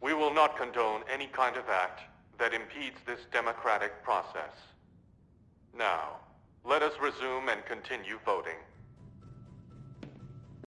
We will not condone any kind of act that impedes this democratic process. Now, let us resume and continue voting.